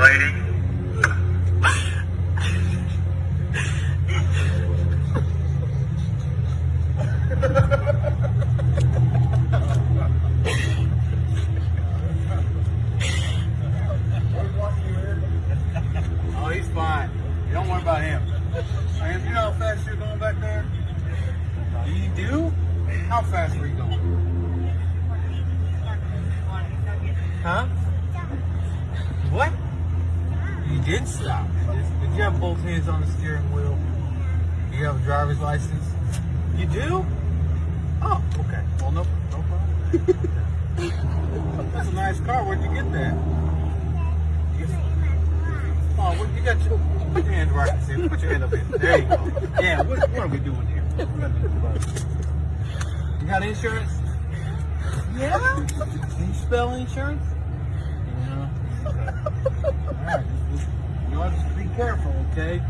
Lady, Oh, he's fine. You don't worry about him. Man, you know how fast you're going back there? You do? How fast were you going? Huh? What? You did stop. Did you have both hands on the steering wheel? Do you have a driver's license? You do? Oh, okay. Well, no, no problem. That's a nice car. Where'd you get that? You, oh, what, you got your, put your hand right here. Put your hand up here. There you go. Yeah, what, what are we doing here? You got insurance? Yeah? Can you spell insurance? Yeah. Okay. All right. Just, be careful, okay?